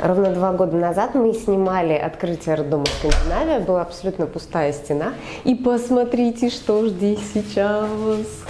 Ровно два года назад мы снимали открытие роддома Скандинавия, была абсолютно пустая стена. И посмотрите, что здесь сейчас.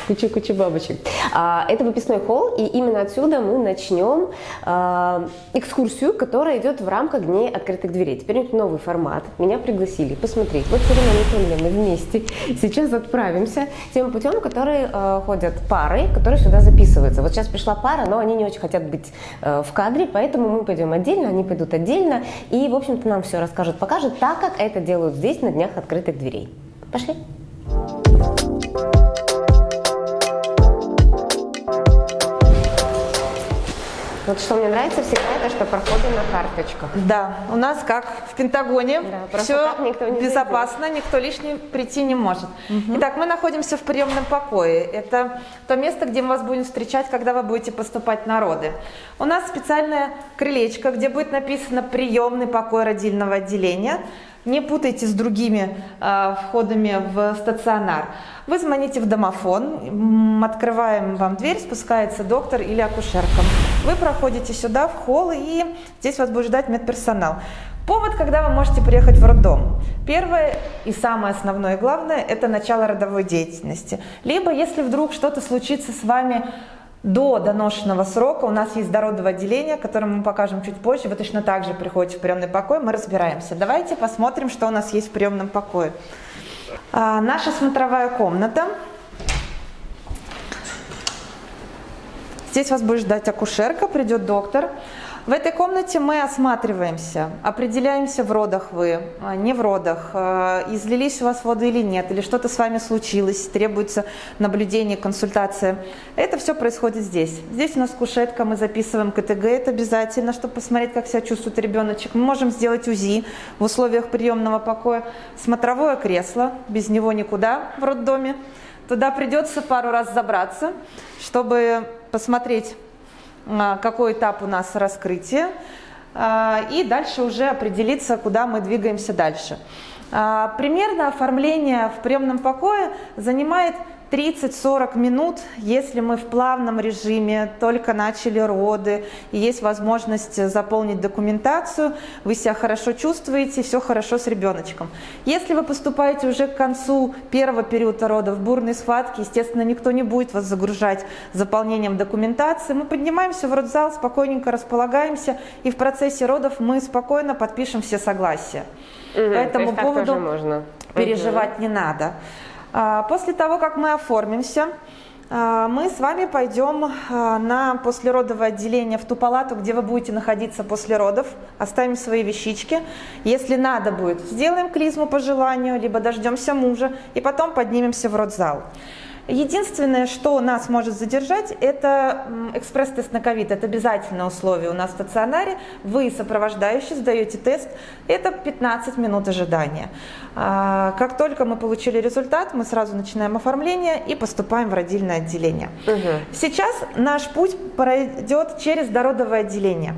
Куча-куча бабочек. А, это выпускной холл, и именно отсюда мы начнем а, экскурсию, которая идет в рамках Дней открытых дверей. Теперь у новый формат. Меня пригласили посмотреть. Вот с Ириной Анатольевной вместе сейчас отправимся тем путем, который э, ходят пары, которые сюда записываются. Вот сейчас пришла пара, но они не очень хотят быть в кадре, поэтому мы пойдем отдельно, они пойдут отдельно. И, в общем-то, нам все расскажут, покажут, так как это делают здесь на Днях открытых дверей. Пошли! Вот что мне нравится всегда, это что проходы на карточках. Да, у нас как в Пентагоне, Да, все никто не безопасно, никто лишний прийти не может. Угу. Итак, мы находимся в приемном покое. Это то место, где мы вас будем встречать, когда вы будете поступать на роды. У нас специальное крылечко, где будет написано «Приемный покой родильного отделения». Не путайте с другими э, входами в стационар. Вы звоните в домофон, открываем вам дверь, спускается доктор или акушерка. Вы проходите сюда, в холл, и здесь вас будет ждать медперсонал. Повод, когда вы можете приехать в роддом. Первое и самое основное и главное – это начало родовой деятельности. Либо, если вдруг что-то случится с вами до доношенного срока, у нас есть дородовое отделение, которое мы покажем чуть позже, вы точно так же приходите в приемный покой, мы разбираемся. Давайте посмотрим, что у нас есть в приемном покое. А, наша смотровая комната. Здесь вас будет ждать акушерка, придет доктор. В этой комнате мы осматриваемся, определяемся, в родах вы, а, не в родах, а, излились у вас воды или нет, или что-то с вами случилось, требуется наблюдение, консультация. Это все происходит здесь. Здесь у нас кушетка, мы записываем КТГ, это обязательно, чтобы посмотреть, как себя чувствует ребеночек. Мы можем сделать УЗИ в условиях приемного покоя. Смотровое кресло, без него никуда в роддоме. Туда придется пару раз забраться, чтобы посмотреть а, какой этап у нас раскрытия, а, и дальше уже определиться, куда мы двигаемся дальше. А, примерно оформление в приемном покое занимает 30-40 минут, если мы в плавном режиме, только начали роды, и есть возможность заполнить документацию, вы себя хорошо чувствуете, все хорошо с ребеночком. Если вы поступаете уже к концу первого периода родов, бурной схватки, естественно, никто не будет вас загружать заполнением документации. Мы поднимаемся в родзал, спокойненько располагаемся, и в процессе родов мы спокойно подпишем все согласия. Угу, По этому поводу переживать угу. не надо. А, после того, как мы оформимся, а, мы с вами пойдем а, на послеродовое отделение в ту палату, где вы будете находиться после родов. Оставим свои вещички. Если надо будет, сделаем клизму по желанию, либо дождемся мужа и потом поднимемся в родзал. Единственное, что нас может задержать, это экспресс-тест на ковид. Это обязательное условие у нас в стационаре. Вы, сопровождающий, сдаете тест. Это 15 минут ожидания. А, как только мы получили результат, мы сразу начинаем оформление и поступаем в родильное отделение. Угу. Сейчас наш путь пройдет через дородовое отделение.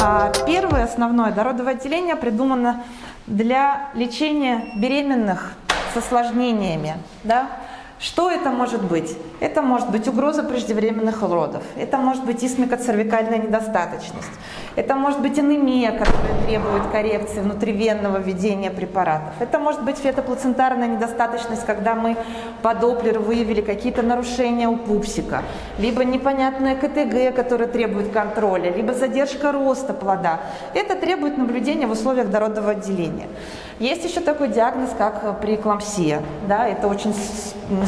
А, первое основное дородовое отделение придумано для лечения беременных с осложнениями. Да? Что это может быть? Это может быть угроза преждевременных родов, это может быть исмикоцервикальная недостаточность, это может быть анемия, которая требует коррекции внутривенного введения препаратов, это может быть фетоплацентарная недостаточность, когда мы по Доплеру выявили какие-то нарушения у пупсика, либо непонятная КТГ, которая требует контроля, либо задержка роста плода. Это требует наблюдения в условиях дородного отделения. Есть еще такой диагноз, как преэклампсия. Да, это очень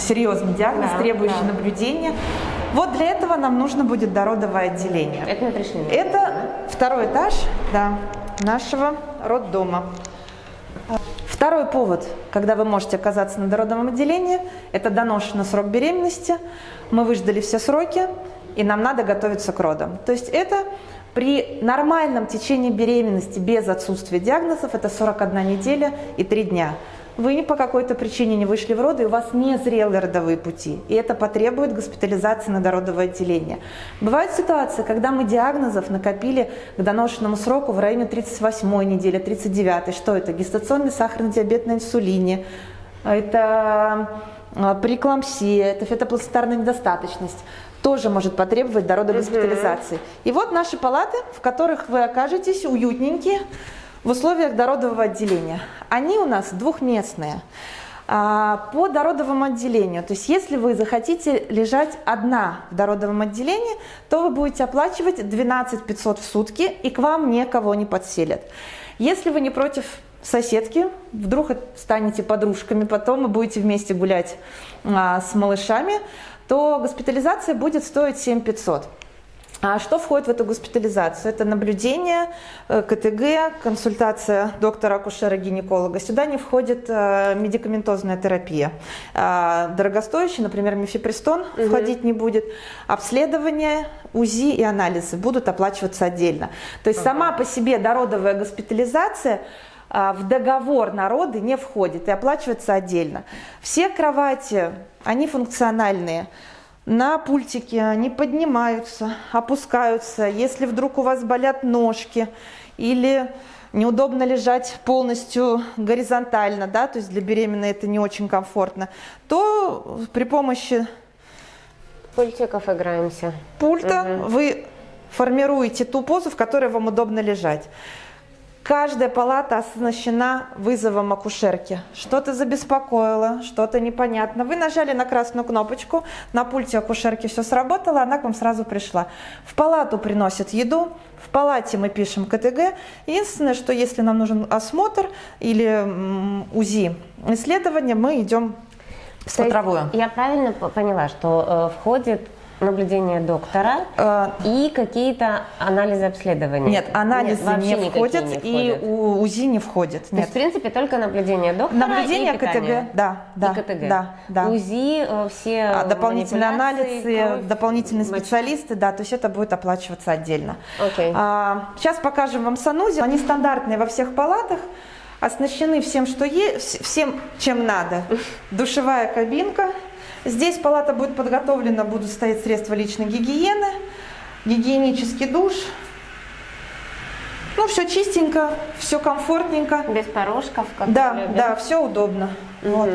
серьезный диагноз, да, требующий да. наблюдения. Вот для этого нам нужно будет дородовое отделение. Это мы пришли. Это да? второй этаж да, нашего роддома. Второй повод, когда вы можете оказаться на дородовом отделении, это доношенный срок беременности. Мы выждали все сроки, и нам надо готовиться к родам. То есть это при нормальном течении беременности без отсутствия диагнозов это 41 неделя и 3 дня. Вы по какой-то причине не вышли в роды, и у вас не зрелые родовые пути, и это потребует госпитализации на дородовое отделение. Бывают ситуации, когда мы диагнозов накопили к доношенному сроку в районе 38 недели, 39 Что это? Гестационный сахарный диабет на инсулине, это а, преэклампсия, это фетоплацентарная недостаточность, тоже может потребовать дородной госпитализации. И вот наши палаты, в которых вы окажетесь уютненькие в условиях дородового отделения. Они у нас двухместные. А, по дородовому отделению, то есть если вы захотите лежать одна в дородовом отделении, то вы будете оплачивать 12 500 в сутки и к вам никого не подселят. Если вы не против соседки, вдруг станете подружками потом и будете вместе гулять а, с малышами, то госпитализация будет стоить 7 500. А что входит в эту госпитализацию? Это наблюдение, э, КТГ, консультация доктора-акушера-гинеколога. Сюда не входит э, медикаментозная терапия. А, дорогостоящий, например, мифепристон угу. входить не будет. Обследование, УЗИ и анализы будут оплачиваться отдельно. То есть ага. сама по себе дородовая госпитализация а, в договор народы не входит и оплачивается отдельно. Все кровати, они функциональные на пультике, они поднимаются, опускаются. Если вдруг у вас болят ножки или неудобно лежать полностью горизонтально, да, то есть для беременной это не очень комфортно, то при помощи пультиков играемся. Пульта угу. вы формируете ту позу, в которой вам удобно лежать. Каждая палата оснащена вызовом акушерки. Что-то забеспокоило, что-то непонятно. Вы нажали на красную кнопочку, на пульте акушерки все сработало, она к вам сразу пришла. В палату приносят еду, в палате мы пишем КТГ. Единственное, что если нам нужен осмотр или УЗИ исследование, мы идем в смотровую. Я правильно поняла, что э, входит наблюдение доктора э, и какие-то анализы обследования? Нет, анализы нет, не, входят, не входят и УЗИ не входит. То есть, в принципе, только наблюдение доктора Наблюдение и КТГ, да. да и КТГ. Да, да. УЗИ, э, все а, Дополнительные анализы, кровь, дополнительные мочи. специалисты, да, то есть это будет оплачиваться отдельно. Okay. А, сейчас покажем вам санузел. Они стандартные во всех палатах оснащены всем, что есть, всем, чем надо. Душевая кабинка, Здесь палата будет подготовлена, будут стоять средства личной гигиены, гигиенический душ. Ну, все чистенько, все комфортненько. Без порожков. Как да, любим. да, все удобно. Угу. Вот.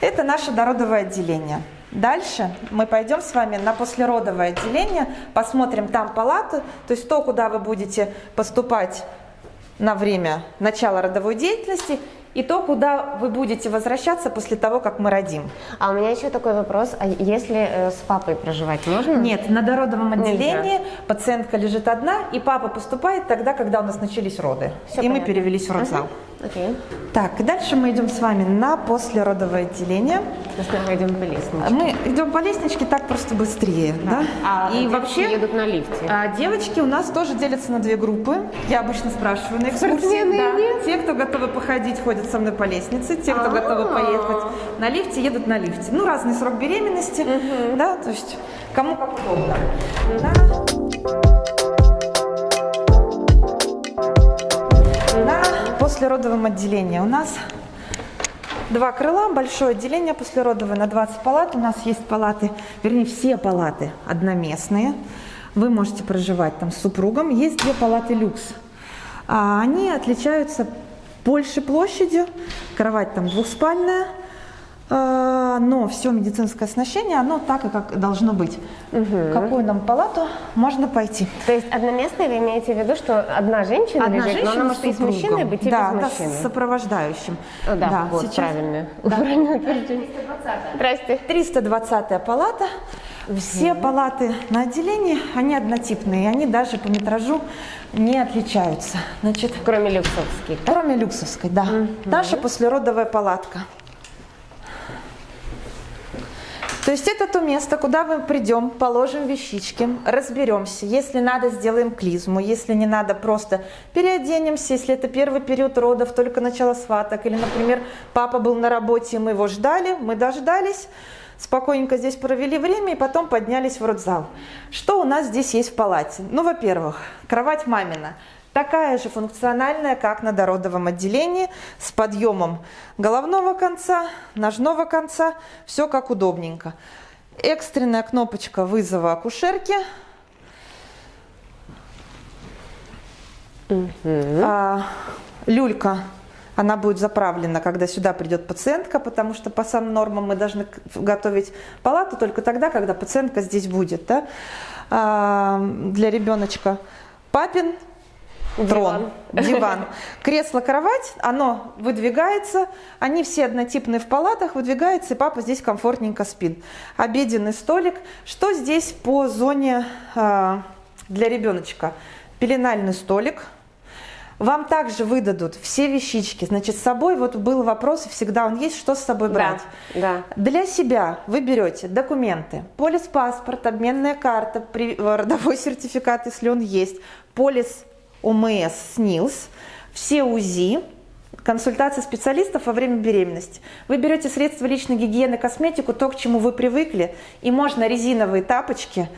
Это наше дородовое отделение. Дальше мы пойдем с вами на послеродовое отделение, посмотрим там палаты, то есть то, куда вы будете поступать на время начала родовой деятельности и то, куда вы будете возвращаться после того, как мы родим. А у меня еще такой вопрос, а если э, с папой проживать можно? Нет, на дородовом отделении Нельзя. пациентка лежит одна, и папа поступает тогда, когда у нас начались роды. Все и понятно. мы перевелись в родзал. Угу. Okay. Так, дальше мы идем с вами на послеродовое отделение. Мы идем по лестничке. Мы идем по лестничке так просто быстрее, да? да? А и вообще едут на лифте. А, девочки у нас тоже делятся на две группы. Я обычно спрашиваю на экскурсии. Да. Те, кто готовы походить, ходят со мной по лестнице. Те, кто готовы а. поехать на лифте, едут на лифте. Ну, разный срок беременности, да, то есть кому как удобно. Да. послеродовом отделении у нас два крыла, большое отделение послеродовое на 20 палат. У нас есть палаты, вернее все палаты одноместные. Вы можете проживать там с супругом. Есть две палаты люкс. А они отличаются больше площадью, кровать там двухспальная, а, но все медицинское оснащение, оно так и как должно быть. Угу. какую нам палату можно пойти. То есть одноместные вы имеете в виду, что одна женщина одна лежит, женщина но она может и с мужчиной быть, и да, без мужчины? Да, с сопровождающим. Да, да вот, сейчас... правильно. Да. 320 Здрасте. 320 палата. Все угу. палаты на отделении, они однотипные, они даже по метражу не отличаются. Значит, кроме люксовской. Да? Кроме люксовской, да. Угу. Наша послеродовая палатка. То есть это то место, куда мы придем, положим вещички, разберемся. Если надо, сделаем клизму. Если не надо, просто переоденемся. Если это первый период родов, только начало сваток. Или, например, папа был на работе, мы его ждали, мы дождались. Спокойненько здесь провели время и потом поднялись в родзал. Что у нас здесь есть в палате? Ну, во-первых, кровать мамина – такая же функциональная, как на дородовом отделении, с подъемом головного конца, ножного конца, все как удобненько. Экстренная кнопочка вызова акушерки. Угу. А, люлька Она будет заправлена, когда сюда придет пациентка, потому что по самым нормам мы должны готовить палату только тогда, когда пациентка здесь будет. Да? А, для ребеночка папин трон, диван. диван. Кресло, кровать, оно выдвигается, они все однотипные в палатах, выдвигается, и папа здесь комфортненько спит. Обеденный столик. Что здесь по зоне э, для ребеночка? Пеленальный столик. Вам также выдадут все вещички. Значит, с собой вот был вопрос, всегда он есть, что с собой брать. Да, да. Для себя вы берете документы, полис паспорт, обменная карта, родовой сертификат, если он есть, полис ОМС, СНИЛС, все УЗИ, консультации специалистов во время беременности. Вы берете средства личной гигиены, косметику, то, к чему вы привыкли, и можно резиновые тапочки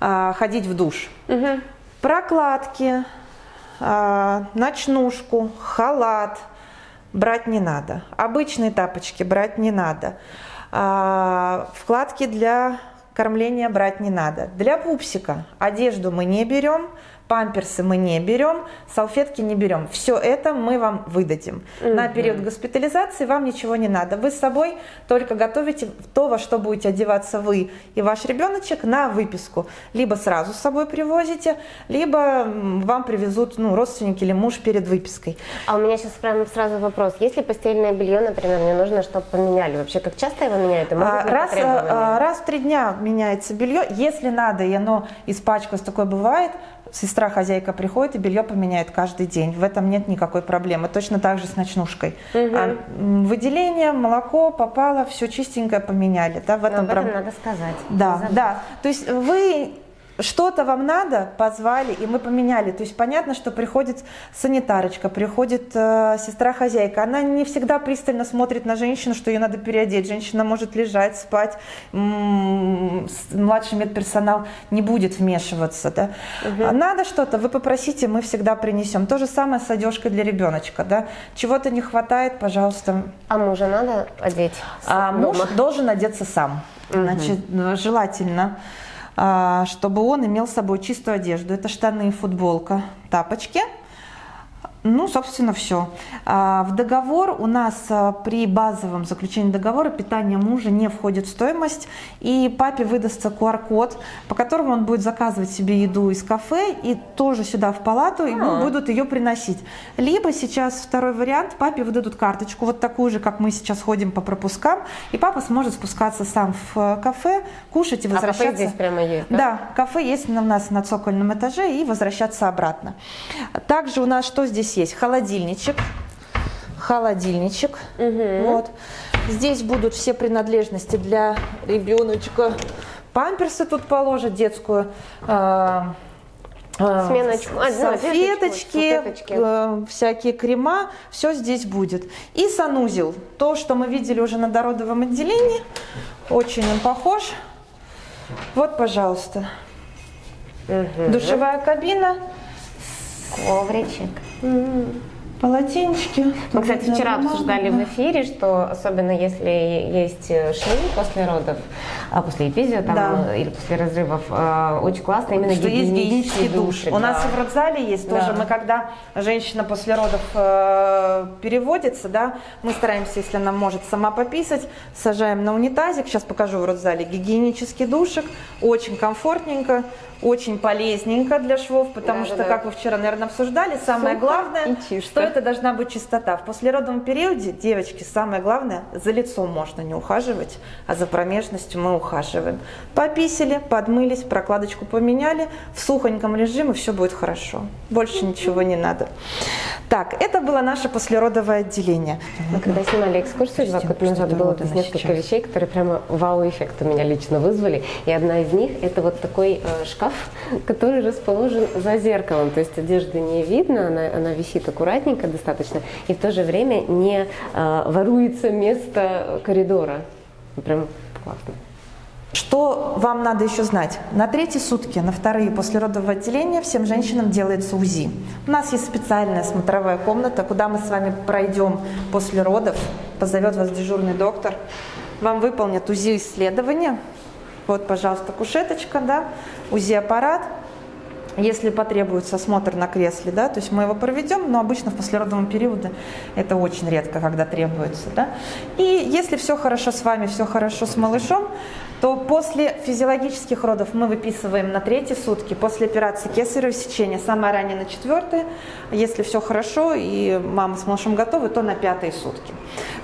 а, ходить в душ. Угу. Прокладки, ночнушку, халат брать не надо. Обычные тапочки брать не надо. А, вкладки для кормления брать не надо. Для пупсика одежду мы не берем, памперсы мы не берем, салфетки не берем. Все это мы вам выдадим. Угу. На период госпитализации вам ничего не надо. Вы с собой только готовите то, во что будете одеваться вы и ваш ребеночек на выписку. Либо сразу с собой привозите, либо вам привезут ну, родственники или муж перед выпиской. А у меня сейчас прямо сразу вопрос. Если постельное белье, например, мне нужно, чтобы поменяли, вообще как часто его меняют? А, раз, а, раз в три дня меняется белье. Если надо, и оно испачкалось, такое бывает, сестра хозяйка приходит и белье поменяет каждый день. В этом нет никакой проблемы. Точно так же с ночнушкой. Угу. А, выделение, молоко попало, все чистенькое поменяли. Да, в этом, об этом проб... надо сказать. Да, да. То есть вы что-то вам надо, позвали, и мы поменяли. То есть понятно, что приходит санитарочка, приходит э, сестра-хозяйка. Она не всегда пристально смотрит на женщину, что ее надо переодеть. Женщина может лежать, спать. М -м, младший медперсонал не будет вмешиваться. Да? Угу. надо что-то, вы попросите, мы всегда принесем. То же самое с одежкой для ребеночка. Да? Чего-то не хватает, пожалуйста. А мужа надо одеть? А муж должен одеться сам. Угу. Значит, желательно а, чтобы он имел с собой чистую одежду. Это штаны, футболка, тапочки – ну, собственно, все. А, в договор у нас а, при базовом заключении договора питание мужа не входит в стоимость, и папе выдастся QR-код, по которому он будет заказывать себе еду из кафе и тоже сюда в палату, ему будут ее приносить. Либо сейчас второй вариант, папе выдадут карточку, вот такую же, как мы сейчас ходим по пропускам, и папа сможет спускаться сам в э, кафе, кушать и возвращаться. А кафе здесь прямо есть, да? Да, кафе есть у нас на цокольном этаже, и возвращаться обратно. Также у нас что здесь здесь есть холодильничек, холодильничек. Угу. Вот. Здесь будут все принадлежности для ребеночка. Памперсы тут положат, детскую э, Сменочку. А, салфеточки, э, всякие крема, все здесь будет. И санузел, то, что мы видели уже на дородовом отделении, очень он похож. Вот, пожалуйста, угу. душевая кабина. Ковричек. Полотенчики. Мы, кстати, вчера обсуждали в эфире, что особенно если есть э, швы после родов, а после эпизио там, да. или после разрывов, э, очень классно именно что есть гигиенический душ. душ. У нас в родзале есть да. тоже. Мы когда женщина после родов э, переводится, да, мы стараемся, если она может сама пописать, сажаем на унитазик. Сейчас покажу в родзале гигиенический душик. Очень комфортненько очень полезненько для швов, потому да, что, да, как вы вчера, наверное, обсуждали, самое Сухо главное, что это должна быть чистота. В послеродовом периоде, девочки, самое главное, за лицом можно не ухаживать, а за промежностью мы ухаживаем. Пописали, подмылись, прокладочку поменяли, в сухоньком режиме все будет хорошо. Больше ничего не надо. Так, это было наше послеродовое отделение. Мы когда снимали экскурсию два года назад, было здесь несколько сейчас. вещей, которые прямо вау-эффект у меня лично вызвали. И одна из них – это вот такой э, шкаф, шкаф, который расположен за зеркалом. То есть одежды не видно, она, она висит аккуратненько достаточно, и в то же время не э, воруется место коридора. Прям классно. Что вам надо еще знать? На третьи сутки, на вторые после родового отделения всем женщинам делается УЗИ. У нас есть специальная смотровая комната, куда мы с вами пройдем после родов. Позовет вас дежурный доктор. Вам выполнят УЗИ-исследование. Вот, пожалуйста, кушеточка, да, УЗИ-аппарат. если потребуется осмотр на кресле, да, то есть мы его проведем, но обычно в послеродовом периоде это очень редко, когда требуется, да. И если все хорошо с вами, все хорошо с малышом, то после физиологических родов мы выписываем на третьи сутки, после операции кесарево сечения, самое раннее на четвертые, если все хорошо и мама с малышом готовы, то на пятые сутки.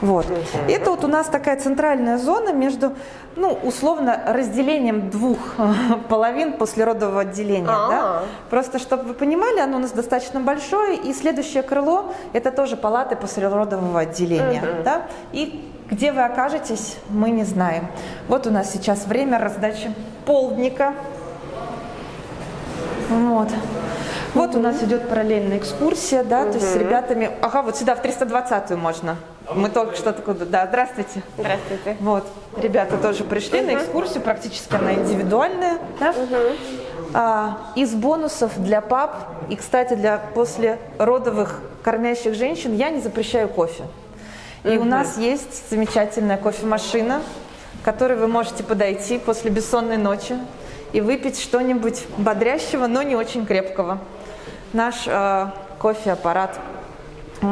Вот. Это вот у нас такая центральная зона между, ну, условно, разделением двух половин послеродового отделения. Да? Просто, чтобы вы понимали, оно у нас достаточно большое, и следующее крыло – это тоже палаты послеродового отделения. Да? И где вы окажетесь, мы не знаем. Вот у нас сейчас время раздачи полдника. Вот. Вот у нас идет параллельная экскурсия, да, то есть с ребятами. Ага, вот сюда в 320-ю можно. Мы только что такое, да, здравствуйте. Здравствуйте. Вот, ребята тоже пришли на экскурсию, практически она индивидуальная, да. А, из бонусов для пап и, кстати, для послеродовых кормящих женщин я не запрещаю кофе. И у нас есть замечательная кофемашина, к которой вы можете подойти после бессонной ночи и выпить что-нибудь бодрящего, но не очень крепкого. Наш э, кофе-аппарат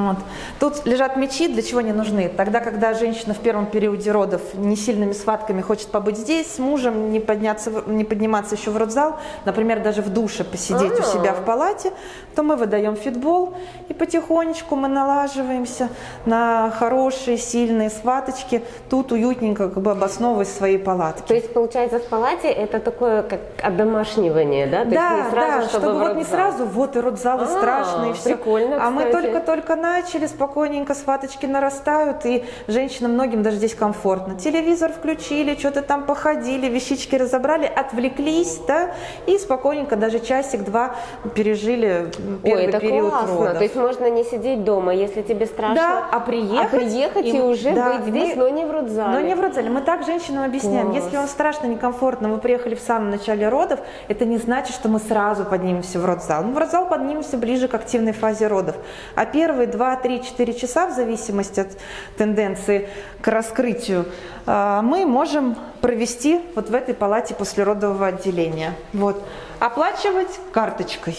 вот. Тут лежат мечи, для чего они нужны? Тогда, когда женщина в первом периоде родов не сильными схватками хочет побыть здесь, с мужем, не, подняться, не подниматься еще в родзал, например, даже в душе посидеть А-а-а. у себя в палате, то мы выдаем фитбол, и потихонечку мы налаживаемся на хорошие, сильные схваточки, тут уютненько как бы обосновывать свои палатки. То есть, получается, в палате это такое как одомашнивание, да? То да, есть не сразу, да, чтобы, чтобы вот не сразу, вот и родзалы страшные, и все. Прикольно, А мы только-только только начали, спокойненько схваточки нарастают, и женщинам многим даже здесь комфортно. Телевизор включили, что-то там походили, вещички разобрали, отвлеклись, да, и спокойненько даже часик-два пережили первый Ой, это период классно. родов. То есть можно не сидеть дома, если тебе страшно, да, а приехать, а приехать и, и уже да, быть здесь, мы, но не в родзале. Но не в родзале. Мы так женщинам объясняем, Класс. если вам страшно, некомфортно, вы приехали в самом начале родов, это не значит, что мы сразу поднимемся в родзал. Мы в родзал поднимемся ближе к активной фазе родов. А первые 2, 3, 4 4 часа, в зависимости от тенденции к раскрытию, а, мы можем провести вот в этой палате послеродового отделения. Вот. Оплачивать карточкой.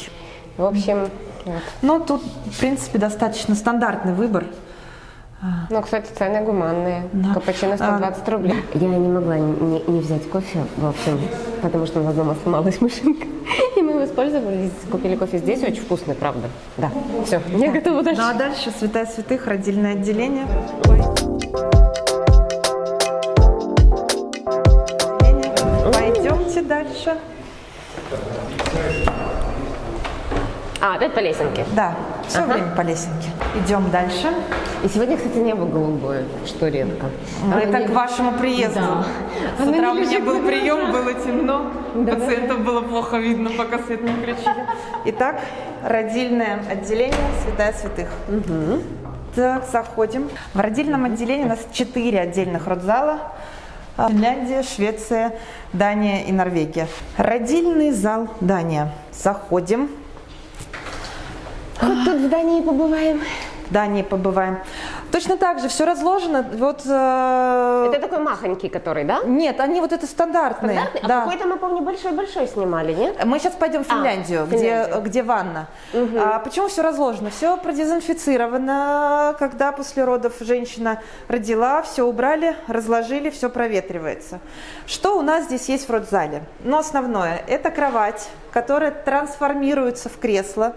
В общем, вот. Ну, тут, в принципе, достаточно стандартный выбор. Ну, кстати, цены гуманные. Да. Капучино 120 а, рублей. Я не могла не, не взять кофе, в общем, потому что у нас дома сломалась машинка. И мы воспользовались, купили кофе здесь, очень вкусный, правда. Да, все, я готова дальше. Ну, а дальше святая святых, родильное отделение. Пойдемте дальше. А, опять по лесенке? Да, все ага. время по лесенке. Идем дальше. И сегодня, кстати, небо голубое, что редко. Но это небо... к вашему приезду. Да. С утра у меня был прием, было темно. Да, Пациентов было плохо видно, пока свет не включили. Итак, родильное отделение Святая Святых. Угу. Так, заходим. В родильном отделении у нас четыре отдельных родзала. Финляндия, Швеция, Дания и Норвегия. Родильный зал Дания. Заходим. Вот тут в Дании побываем. В Дании побываем. Точно так же все разложено. Вот, э... Это такой махонький, который, да? Нет, они вот это стандартные. Стандартный? А да. какой-то, мы помню, большой-большой снимали, нет? Мы сейчас пойдем в Финляндию, а, где, где ванна. Угу. А, почему все разложено? Все продезинфицировано. Когда после родов женщина родила, все убрали, разложили, все проветривается. Что у нас здесь есть в родзале? Но основное, это кровать, которая трансформируется в кресло.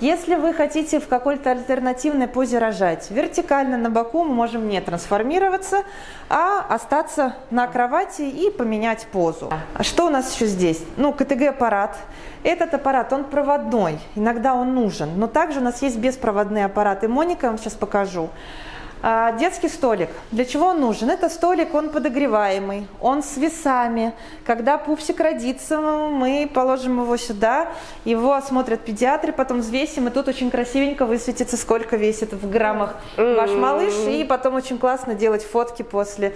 Если вы хотите в какой-то альтернативной позе рожать, вертикально на боку мы можем не трансформироваться, а остаться на кровати и поменять позу. Что у нас еще здесь? Ну, КТГ-аппарат. Этот аппарат, он проводной, иногда он нужен, но также у нас есть беспроводные аппараты. Моника, я вам сейчас покажу. А, детский столик. Для чего он нужен? Это столик, он подогреваемый, он с весами. Когда пупсик родится, мы положим его сюда, его осмотрят педиатры, потом взвесим, и тут очень красивенько высветится, сколько весит в граммах ваш малыш, и потом очень классно делать фотки после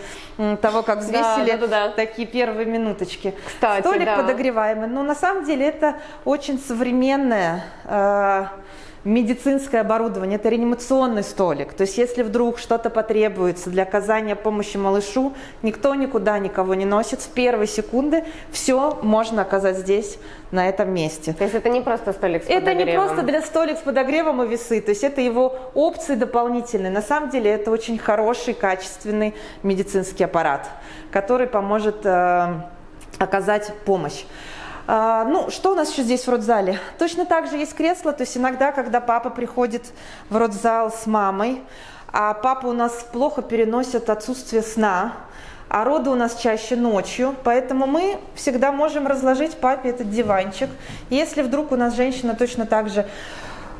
того, как взвесили, да, да, да. такие первые минуточки. Кстати, Столик да. подогреваемый, но на самом деле это очень современная э, медицинское оборудование, это реанимационный столик. То есть если вдруг что-то потребуется для оказания помощи малышу, никто никуда никого не носит. С первой секунды все можно оказать здесь, на этом месте. То есть это не просто столик с это подогревом? Это не просто для столик с подогревом и весы, то есть это его опции дополнительные. На самом деле это очень хороший, качественный медицинский аппарат, который поможет э, оказать помощь. А, ну, что у нас еще здесь в родзале? Точно так же есть кресло, то есть иногда, когда папа приходит в родзал с мамой, а папа у нас плохо переносит отсутствие сна, а роды у нас чаще ночью, поэтому мы всегда можем разложить папе этот диванчик. Если вдруг у нас женщина точно так же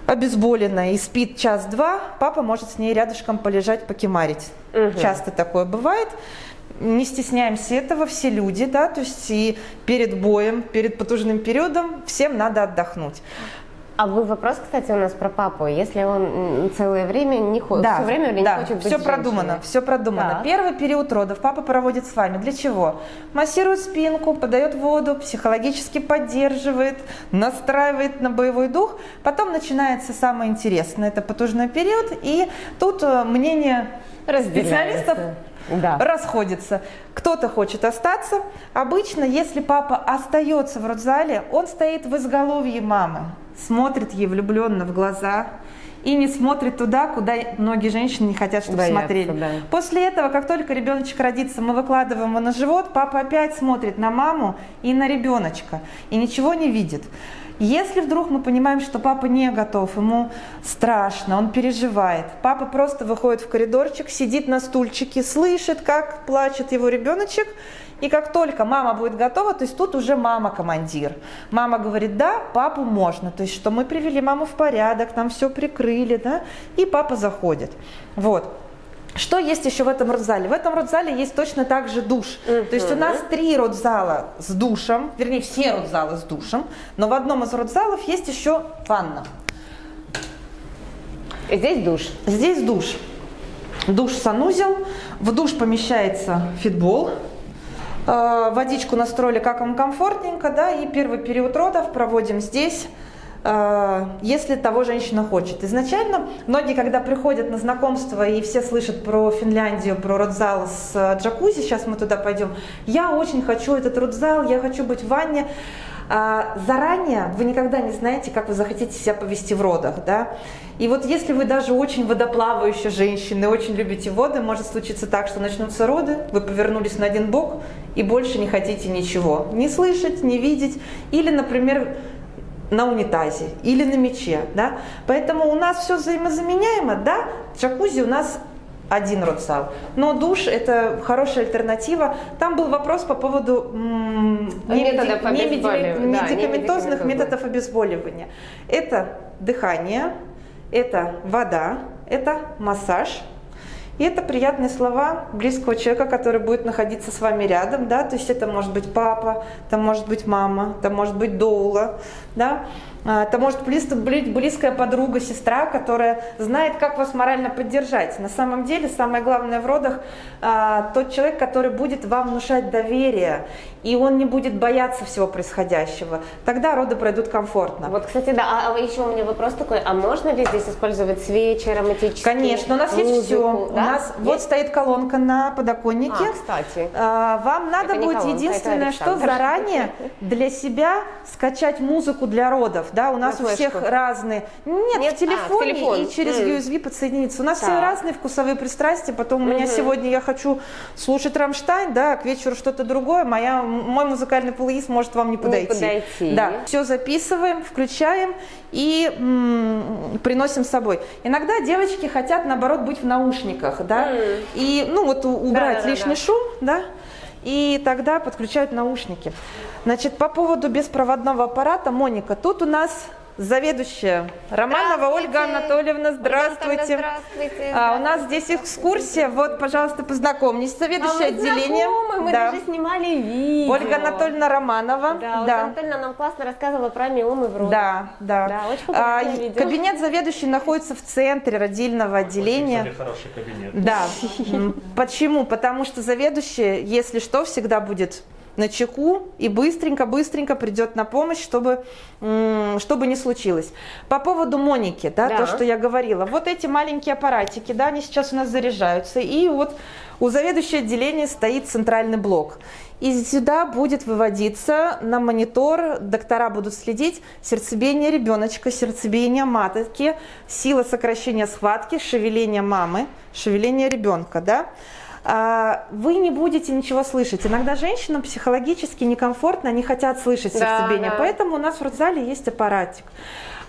обезболенная и спит час-два, папа может с ней рядышком полежать, покемарить. Угу. Часто такое бывает не стесняемся этого, все люди, да, то есть и перед боем, перед потужным периодом всем надо отдохнуть. А вы вопрос, кстати, у нас про папу. Если он целое время не ходит, да, все время да, не хочет быть все продумано, все продумано. Да. Первый период родов папа проводит с вами. Для чего? Массирует спинку, подает воду, психологически поддерживает, настраивает на боевой дух. Потом начинается самое интересное, это потужный период, и тут э, мнение специалистов да. расходятся. Кто-то хочет остаться. Обычно, если папа остается в родзале, он стоит в изголовье мамы, смотрит ей влюбленно в глаза и не смотрит туда, куда многие женщины не хотят, чтобы Боятся, смотрели. Да. После этого, как только ребеночек родится, мы выкладываем его на живот, папа опять смотрит на маму и на ребеночка и ничего не видит. Если вдруг мы понимаем, что папа не готов, ему страшно, он переживает, папа просто выходит в коридорчик, сидит на стульчике, слышит, как плачет его ребеночек, и как только мама будет готова, то есть тут уже мама командир. Мама говорит, да, папу можно, то есть что мы привели маму в порядок, нам все прикрыли, да, и папа заходит. Вот. Что есть еще в этом родзале? В этом родзале есть точно так же душ. Uh-huh. То есть у нас три родзала с душем, вернее все родзалы с душем, но в одном из родзалов есть еще ванна. Здесь душ? Здесь душ. Душ санузел, в душ помещается фитбол, э, водичку настроили как вам комфортненько, да, и первый период родов проводим здесь. Э, если того женщина хочет. Изначально многие, когда приходят на знакомство и все слышат про Финляндию, про родзал с э, джакузи, сейчас мы туда пойдем, я очень хочу этот родзал, я хочу быть в ванне. А заранее вы никогда не знаете, как вы захотите себя повести в родах, да? И вот если вы даже очень водоплавающая женщина, очень любите воды, может случиться так, что начнутся роды, вы повернулись на один бок и больше не хотите ничего. Не слышать, не видеть. Или, например, на унитазе или на мече, да. Поэтому у нас все взаимозаменяемо, да, джакузи у нас один родзал. Но душ – это хорошая альтернатива. Там был вопрос по поводу медикаментозных методов обезболивания. Это дыхание, это вода, это массаж – и это приятные слова близкого человека, который будет находиться с вами рядом, да, то есть это может быть папа, это может быть мама, это может быть доула, да, это может быть близкая подруга, сестра, которая знает, как вас морально поддержать. На самом деле, самое главное в родах а, тот человек, который будет вам внушать доверие, и он не будет бояться всего происходящего. Тогда роды пройдут комфортно. Вот, кстати, да, а, а еще у меня вопрос такой, а можно ли здесь использовать свечи, ароматические? Конечно, у нас музыку, есть все. Да? У нас есть? вот стоит колонка на подоконнике. А, кстати. А, вам надо это будет колонка, единственное, что заранее для себя скачать музыку для родов да, у нас у всех разные. Нет, Нет? в телефоне а, в телефон. и через mm. USB подсоединиться. У нас так. все разные вкусовые пристрастия. Потом у меня сегодня я хочу слушать Рамштайн, да, к вечеру что-то другое. Моя, мой музыкальный плейлист может вам не подойти. Не подойти. Да, все записываем, включаем и м, приносим с собой. Иногда девочки хотят, наоборот, быть в наушниках, да, mm. и, ну, вот убрать да, да, лишний да. шум, да, и тогда подключают наушники. Значит, по поводу беспроводного аппарата, Моника, тут у нас заведующая Романова Ольга Анатольевна, здравствуйте. здравствуйте. А, у нас здесь экскурсия, вот, пожалуйста, познакомьтесь, заведующая а мы отделением. Знакомы, мы да. даже снимали видео. Ольга Анатольевна Романова. Да, Ольга да. Анатольевна нам классно рассказывала про миомы в рот. Да, да. да очень а, видео. Кабинет заведующей находится в центре родильного отделения. Очень, хороший кабинет. Да. Почему? Потому что заведующая, если что, всегда будет на чеку и быстренько-быстренько придет на помощь, чтобы, чтобы не случилось. По поводу Моники, да, да, то, что я говорила. Вот эти маленькие аппаратики, да, они сейчас у нас заряжаются. И вот у заведующего отделения стоит центральный блок. И сюда будет выводиться на монитор, доктора будут следить сердцебиение ребеночка, сердцебиение матки, сила сокращения схватки, шевеление мамы, шевеление ребенка, да. А, вы не будете ничего слышать. Иногда женщинам психологически некомфортно, они хотят слышать сердцебиение, да, да. поэтому у нас в родзале есть аппаратик.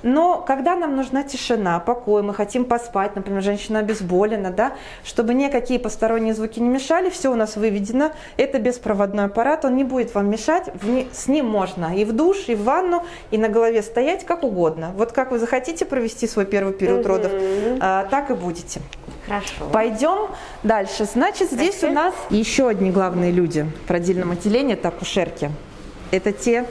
Но когда нам нужна тишина, покой, мы хотим поспать, например, женщина обезболена, да, чтобы никакие посторонние звуки не мешали, все у нас выведено. Это беспроводной аппарат, он не будет вам мешать, с ним можно и в душ, и в ванну, и на голове стоять, как угодно. Вот как вы захотите провести свой первый период угу. родов, а, так и будете. Хорошо. Пойдем дальше. Значит, здесь у нас еще одни главные люди в родильном отделении, это акушерки. Это те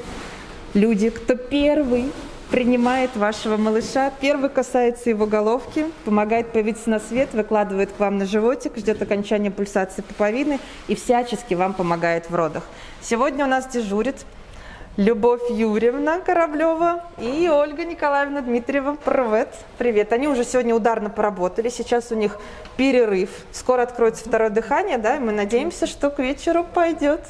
люди, кто первый принимает вашего малыша. Первый касается его головки, помогает появиться на свет, выкладывает к вам на животик, ждет окончания пульсации пуповины и всячески вам помогает в родах. Сегодня у нас дежурит Любовь Юрьевна Кораблева и Ольга Николаевна Дмитриева. Привет. Привет. Они уже сегодня ударно поработали. Сейчас у них перерыв. Скоро откроется второе дыхание, да, и мы надеемся, что к вечеру пойдет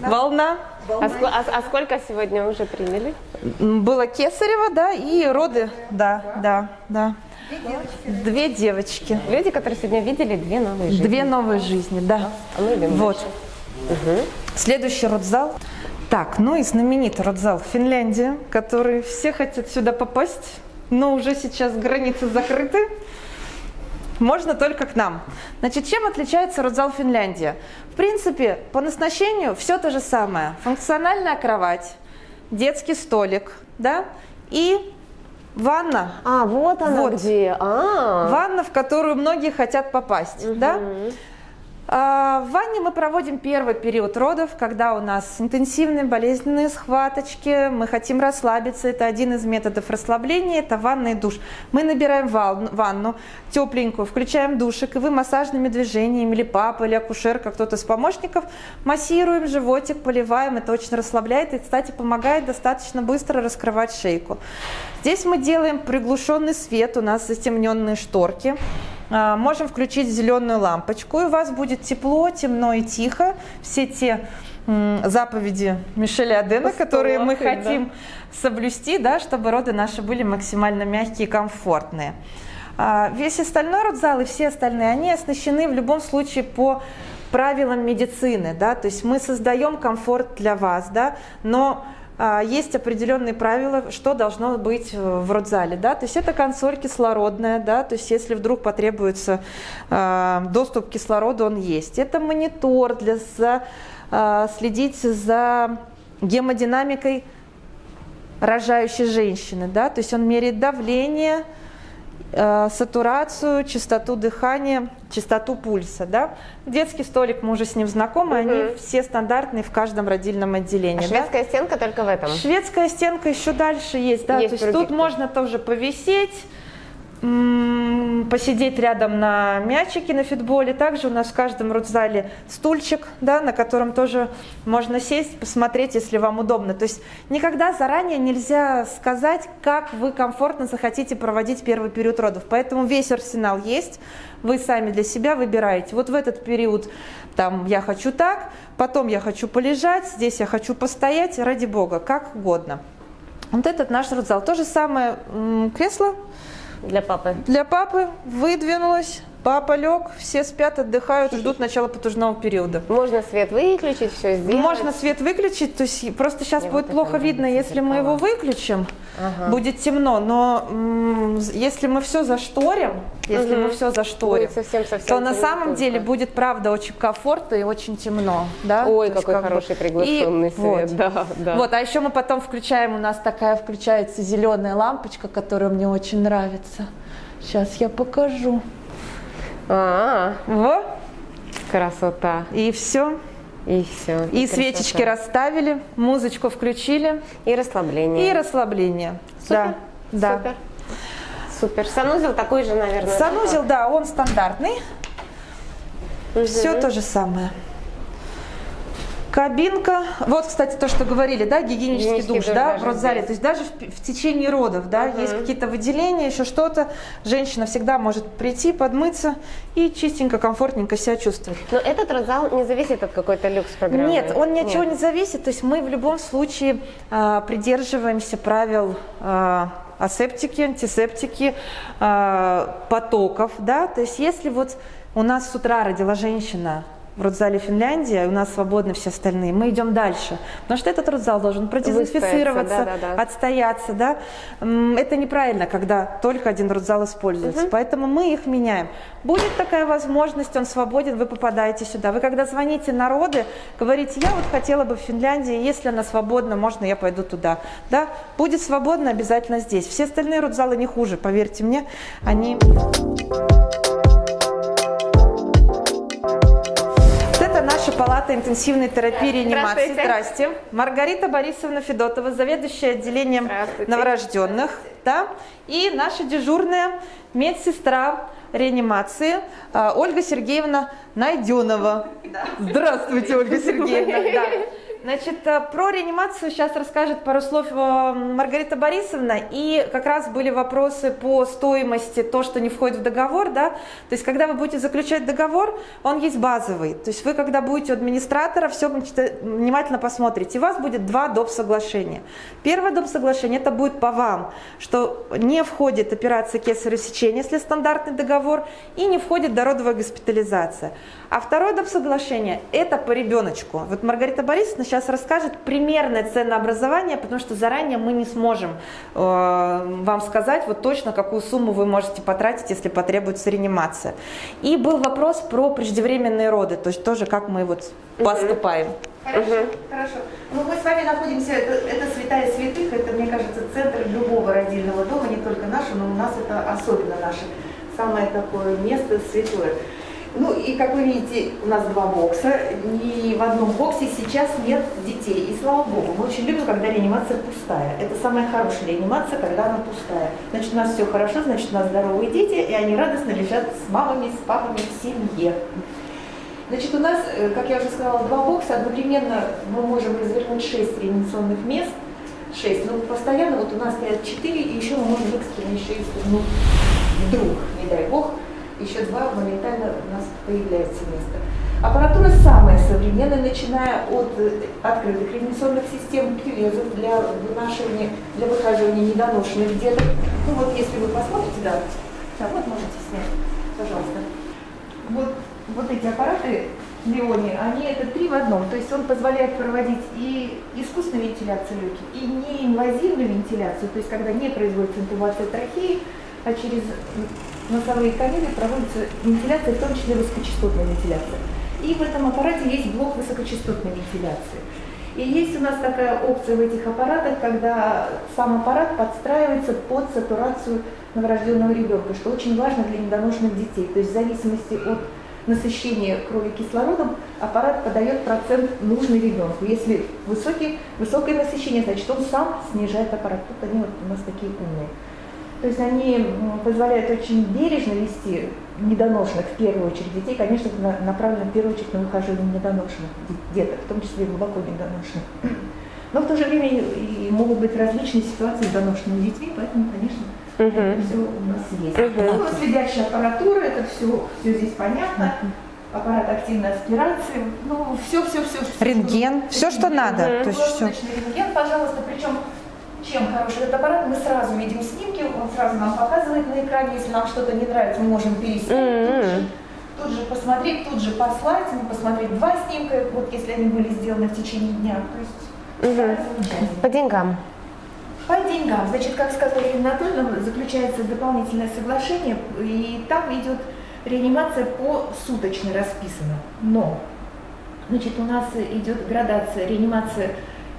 да. волна. А, а, а сколько сегодня уже приняли? Было кесарево, да, и роды, да, да, да. Две девочки. Люди, которые сегодня видели две новые жизни. Две новые жизни, да. А мы идем Вот. Угу. Следующий родзал. Так, ну и знаменитый родзал Финляндия, который все хотят сюда попасть, но уже сейчас границы закрыты можно только к нам. Значит, чем отличается родзал Финляндия? В принципе, по назначению все то же самое. Функциональная кровать, детский столик, да, и ванна. А, вот она вот. где. А -а -а. Ванна, в которую многие хотят попасть, угу. да. А, в ванне мы проводим первый период родов, когда у нас интенсивные болезненные схваточки, мы хотим расслабиться, это один из методов расслабления, это ванна и душ. Мы набираем ванну тепленькую, включаем душик, и вы массажными движениями, или папа, или акушерка, кто-то из помощников, массируем животик, поливаем, это очень расслабляет и, кстати, помогает достаточно быстро раскрывать шейку. Здесь мы делаем приглушенный свет, у нас затемненные шторки. А, можем включить зеленую лампочку, и у вас будет тепло, темно и тихо. Все те заповеди Мишеля Адена, Пустого, которые мы да. хотим соблюсти, да, чтобы роды наши были максимально мягкие и комфортные. А, весь остальной родзал и все остальные, они оснащены в любом случае по правилам медицины, да, то есть мы создаем комфорт для вас, да, но есть определенные правила, что должно быть в родзале. Да? То есть это консоль кислородная, да? то есть если вдруг потребуется а, доступ к кислороду, он есть. Это монитор для за, а, следить за гемодинамикой рожающей женщины. Да? То есть он меряет давление, Э, сатурацию, частоту дыхания, частоту пульса. Да? Детский столик, мы уже с ним знакомы, угу. они все стандартные в каждом родильном отделении. А шведская да? стенка только в этом? Шведская стенка еще дальше есть. Да? есть То есть тут можно тоже повисеть, посидеть рядом на мячике на фитболе. Также у нас в каждом родзале стульчик, да, на котором тоже можно сесть, посмотреть, если вам удобно. То есть никогда заранее нельзя сказать, как вы комфортно захотите проводить первый период родов. Поэтому весь арсенал есть, вы сами для себя выбираете. Вот в этот период там я хочу так, потом я хочу полежать, здесь я хочу постоять, ради бога, как угодно. Вот этот наш родзал. То же самое кресло, для папы. Для папы выдвинулась. Папа лег, все спят, отдыхают, ждут начала потужного периода. Можно свет выключить, все сделать? Можно свет выключить, то есть просто сейчас Мне будет вот плохо видно, если мы его выключим, ага. будет темно, но если мы все зашторим, если угу. мы все зашторим, совсем, совсем то на самом деле будет правда очень комфортно и очень темно. Да? Ой, то какой хороший бы... приглушенный и свет. Вот. Да, да. вот, а еще мы потом включаем, у нас такая включается зеленая лампочка, которая мне очень нравится. Сейчас я покажу. А, -а, -а. вот. Красота. И все. И все. И, и свечечки расставили, музычку включили. И расслабление. И расслабление. Супер. Да. Супер. Супер. Санузел такой же, наверное. Санузел, да, он стандартный. Угу. Все то же самое. Кабинка. Вот, кстати, то, что говорили, да, гигиенический, Гигиенический душ, душ да, в родзале. здесь. То есть даже в, в течение родов, да, есть какие-то выделения, еще что-то. Женщина всегда может прийти, подмыться и чистенько, комфортненько себя чувствовать. Но этот родзал не зависит от какой-то люкс-программы. Нет, он ни от чего Нет. не зависит. То есть мы в любом случае а, придерживаемся правил а, асептики, антисептики, а, потоков, да. То есть если вот у нас с утра родила женщина в родзале Финляндии, и у нас свободны все остальные, мы идем дальше. Потому что этот родзал должен продезинфицироваться, Выстояться, да-да-да. отстояться, да. Это неправильно, когда только один родзал используется. Поэтому мы их меняем. Будет такая возможность, он свободен, вы попадаете сюда. Вы когда звоните народы, говорите, я вот хотела бы в Финляндии, если она свободна, можно я пойду туда. Да? Будет свободно обязательно здесь. Все остальные родзалы не хуже, поверьте мне, они... Вот Палата интенсивной терапии и реанимации. Здравствуйте. Здрасте. Маргарита Борисовна Федотова, заведующая отделением новорожденных. Да? И наша дежурная медсестра реанимации а, Ольга Сергеевна Найденова. Здравствуйте, Ольга Сергеевна. Да. Значит, э, про реанимацию сейчас расскажет пару слов Маргарита Борисовна. И как раз были вопросы по стоимости, то, что не входит в договор. Да? То есть, когда вы будете заключать договор, он есть базовый. То есть, вы, когда будете у администратора, все внимательно посмотрите. У вас будет два доп. соглашения. Первое доп. соглашение, это будет по вам, что не входит операция кесарево сечения, если стандартный договор, и не входит дородовая госпитализация. А второе доп. соглашение, это по ребеночку. Вот Маргарита Борисовна сейчас расскажет примерное ценообразование, потому что заранее мы не сможем э, вам сказать вот точно, какую сумму вы можете потратить, если потребуется реанимация. И был вопрос про преждевременные роды, то есть тоже как мы вот поступаем. Хорошо, хорошо. Ну, мы с вами находимся, это, это святая святых, это, мне кажется, центр любого родильного дома, не только нашего, но у нас это особенно наше самое такое место святое. Ну и как вы видите, у нас два бокса, ни в одном боксе сейчас нет детей. И слава богу, мы очень любим, когда реанимация пустая. Это самая хорошая реанимация, когда она пустая. Значит, у нас все хорошо, значит, у нас здоровые дети, и они радостно лежат с мамами, с папами в семье. Значит, у нас, э, как я уже сказала, два бокса. Одновременно мы можем развернуть 6 реанимационных мест. 6. Но постоянно вот у нас стоят 4, и еще мы можем экстренно еще и ну, вдруг, не дай бог, еще два моментально у нас появляется место. Аппаратура самая современная, начиная от э, открытых реанимационных систем, кювезов для вынашивания, для выхаживания недоношенных деток. Ну вот если вы посмотрите, да, да вот можете снять, пожалуйста. Вот, вот эти аппараты Леони, они это три в одном, то есть он позволяет проводить и искусственную вентиляцию легких, и неинвазивную вентиляцию, то есть когда не производится интубация трахеи, а через носовые каналы проводится вентиляция, в том числе высокочастотная вентиляция. И в этом аппарате есть блок высокочастотной вентиляции. И есть у нас такая опция в этих аппаратах, когда сам аппарат подстраивается под сатурацию новорожденного ребенка, что очень важно для недоношенных детей. То есть в зависимости от насыщения крови кислородом аппарат подает процент нужный ребенку. Если высокий, высокое насыщение, значит он сам снижает аппарат. Тут они вот у нас такие умные. То есть они позволяют очень бережно вести недоношенных, в первую очередь детей, конечно, направлено в первую очередь на выхаживание недоношенных де- деток, в том числе и глубоко недоношенных. Но в то же время и- могут быть различные ситуации с доношенными детьми, поэтому, конечно, это все у нас есть. Ну, у нас следящая аппаратура, это все, все здесь понятно. Аппарат активной аспирации, ну, все, все, все. Рентген, все, что надо. То есть все. рентген, пожалуйста, причем чем хороший этот аппарат, мы сразу видим снимки, он сразу нам показывает на экране, если нам что-то не нравится, мы можем переснять, тут, же, тут же посмотреть, тут же послать, ну, посмотреть два снимка, вот если они были сделаны в течение дня. То есть да, замечательно. По деньгам. По деньгам, значит, как сказала Ирина Анатольевна, заключается дополнительное соглашение, и там идет реанимация по суточно расписана. Но, значит, у нас идет градация, реанимация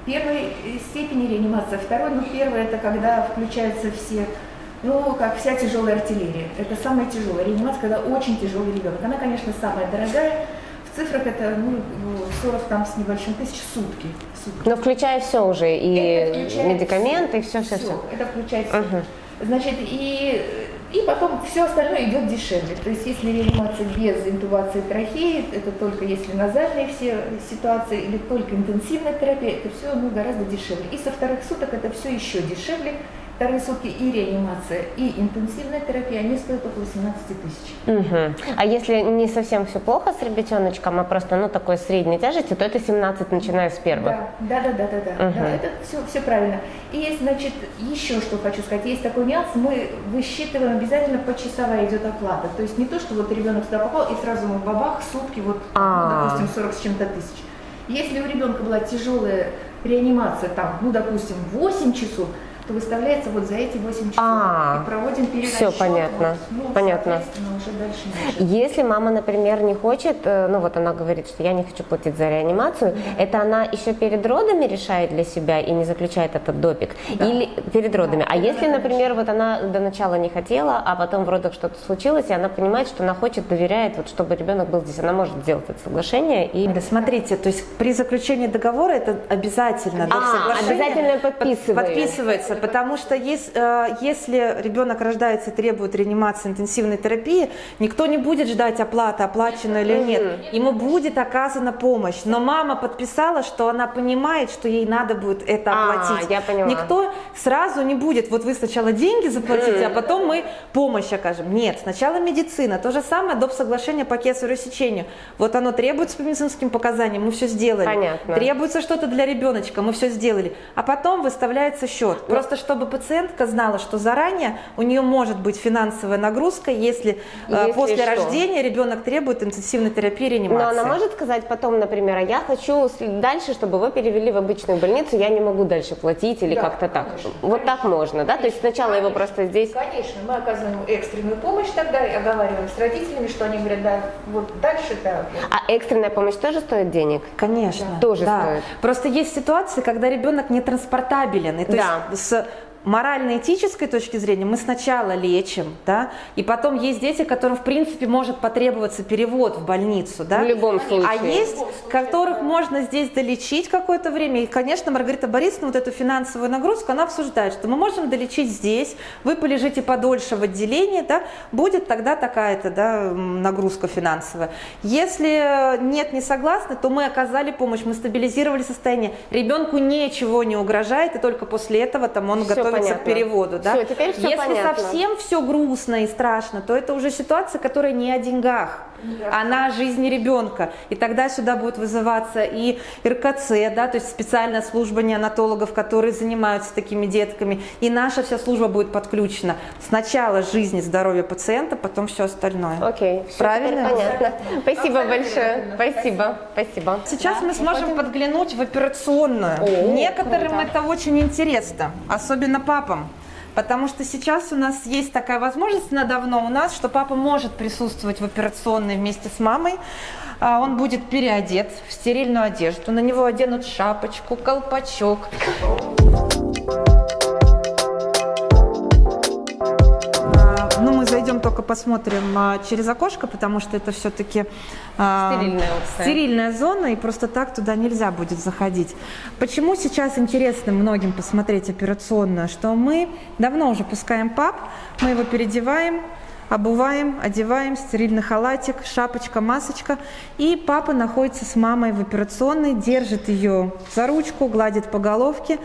первой степени, реанимация второй, но первая это когда включаются все, ну, как вся тяжелая артиллерия. Это самая тяжелая реанимация, когда очень тяжелый ребенок. Она, конечно, самая дорогая, в цифрах это ну, 40 там с небольшим тысяч сутки. сутки. Но включая все уже, и медикаменты, и все, все, все. Это включает все. Значит, и И потом все остальное идет дешевле. То есть если реанимация без интубации трахеи, это только если назальные все ситуации или только интенсивная терапия, это все ну, гораздо дешевле. И со вторых суток это все еще дешевле, Вторые сутки и реанимация, и интенсивная терапия, они стоят около 17 тысяч. Угу. А если не совсем все плохо с ребятеночком, а просто ну такой средней тяжести, то это 17, начиная с первых? Да, да, да, да, да, угу. да это все, все правильно. И значит, еще что хочу сказать, есть такой нюанс, мы высчитываем обязательно почасовая идет оплата. То есть не то, что вот ребенок сюда попал и сразу мы бабах, сутки, вот, ну, допустим, 40 с чем-то тысяч. Если у ребенка была тяжелая реанимация, там, ну, допустим, 8 часов, то выставляется вот за эти 8 часов. А, и проводим перерасчет. Все понятно. Вот, ну, понятно. Уже дальше может. Если мама, например, не хочет, э, ну вот она говорит, что я не хочу платить за реанимацию, да. это она еще перед родами решает для себя и не заключает этот допик? Да. Или перед родами? Да. А если, например, вот она до начала не хотела, а потом в родах что-то случилось, и она понимает, что она хочет, доверяет, вот чтобы ребенок был здесь, она может сделать это соглашение и... Да, смотрите, то есть при заключении договора это обязательно. А, обязательно подписывается. Подписывается вопросы, потому что если, э, если ребенок рождается и требует реанимации интенсивной терапии, никто не будет ждать оплаты, оплачено или нет. Ему будет оказана помощь. Но мама подписала, что она понимает, что ей надо будет это а, оплатить. Я поняла. Никто сразу не будет, вот вы сначала деньги заплатите, а потом мы помощь окажем. Нет, сначала медицина. То же самое доп. соглашение по кесарю сечению. Вот оно требуется по медицинским показаниям, мы все сделали. Понятно. Требуется что-то для ребеночка, мы все сделали. А потом выставляется счет. Просто чтобы пациентка знала, что заранее у нее может быть финансовая нагрузка, если, э, если после что? рождения ребенок требует интенсивной терапии реанимации. Но она может сказать потом, например, а я хочу дальше, чтобы вы перевели в обычную больницу, я не могу дальше платить или да, как-то так. Конечно, вот конечно. так можно, да? То есть сначала конечно, его просто здесь... Конечно, мы оказываем экстренную помощь тогда и оговариваем с родителями, что они говорят, да, вот дальше, да. А экстренная помощь тоже стоит денег? Конечно. Да. Тоже да. стоит. Просто есть ситуации, когда ребенок не транспортабелен. И то да. есть с морально-этической точки зрения мы сначала лечим, да, и потом есть дети, которым, в принципе, может потребоваться перевод в больницу, да. В любом случае. А есть, которых можно здесь долечить какое-то время, и, конечно, Маргарита Борисовна вот эту финансовую нагрузку, она обсуждает, что мы можем долечить здесь, вы полежите подольше в отделении, да, будет тогда такая-то, да, нагрузка финансовая. Если нет, не согласны, то мы оказали помощь, мы стабилизировали состояние, ребенку ничего не угрожает, и только после этого там он готов готовиться понятно. к переводу. Да? Все, теперь все Если понятно. совсем все грустно и страшно, то это уже ситуация, которая не о деньгах, да. а на жизни ребенка. И тогда сюда будет вызываться и РКЦ, да, то есть специальная служба неонатологов, которые занимаются такими детками, и наша вся служба будет подключена. Сначала жизнь и здоровье пациента, потом все остальное. Окей, все правильно? Понятно. Спасибо большое. Спасибо. Спасибо. Сейчас да, мы сможем пойдем... подглянуть в операционную. О, Некоторым круто. это очень интересно, особенно папам. Потому что сейчас у нас есть такая возможность, она давно у нас, что папа может присутствовать в операционной вместе с мамой. А он будет переодет в стерильную одежду. На него оденут шапочку, колпачок. Зайдем только посмотрим а, через окошко, потому что это все-таки а, стерильная, стерильная зона, и просто так туда нельзя будет заходить. Почему сейчас интересно многим посмотреть операционную? Что мы давно уже пускаем пап, мы его переодеваем, обуваем, одеваем, стерильный халатик, шапочка, масочка. И папа находится с мамой в операционной, держит ее за ручку, гладит по головке.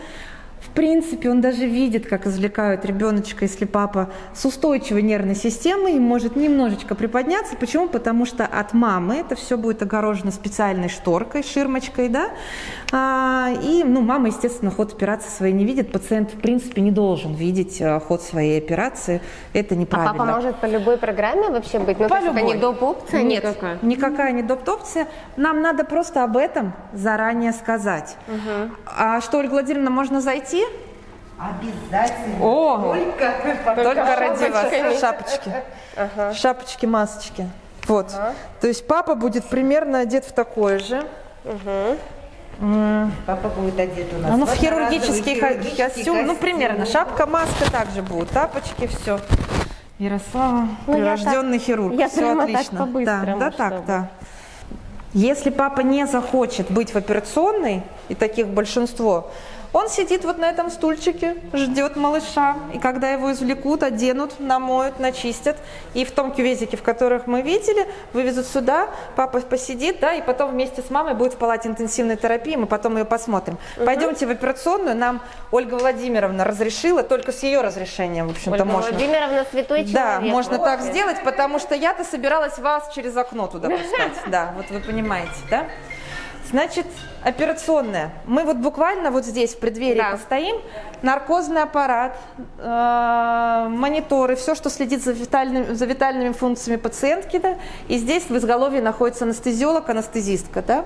В принципе, он даже видит, как извлекают ребеночка, если папа с устойчивой нервной системой и может немножечко приподняться. Почему? Потому что от мамы это все будет огорожено специальной шторкой, ширмочкой, да. А, и, ну, мама, естественно, ход операции своей не видит. Пациент, в принципе, не должен видеть а, ход своей операции. Это неправильно. А папа может по любой программе вообще быть? Ну, по любой. это не доп-опция Нет, никакая? никакая не доп-опция. Нам надо просто об этом заранее сказать. Угу. А что, Ольга Владимировна, можно зайти? Обязательно. О, только, только ради вас. Шапочки. Ага. Шапочки, масочки. Вот. Ага. То есть папа будет примерно одет в такое же. Угу. Папа будет одет у нас. Ну, в хирургический, хирургический костюм. костюм. Ну, примерно. Шапка, маска также будут. Тапочки, все. Ярослава, ну, прирожденный так, хирург. Я все отлично. Так да, да, так, да. Если папа не захочет быть в операционной, и таких большинство, Он сидит вот на этом стульчике, ждет малыша, и когда его извлекут, оденут, намоют, начистят, и в том кювезике, в которых мы видели, вывезут сюда, папа посидит, да, и потом вместе с мамой будет в палате интенсивной терапии, мы потом ее посмотрим. Угу. Пойдемте в операционную, нам Ольга Владимировна разрешила, только с ее разрешением, в общем-то, Ольга можно. Владимировна святой человек. Да, можно вот. так сделать, потому что я-то собиралась вас через окно туда пускать, да, вот вы понимаете, да? Значит, операционная. Мы вот буквально вот здесь в преддверии да. постоим. Наркозный аппарат, э, мониторы, все, что следит за, витальными, за витальными функциями пациентки. Да? И здесь в изголовье находится анестезиолог, анестезистка. Да?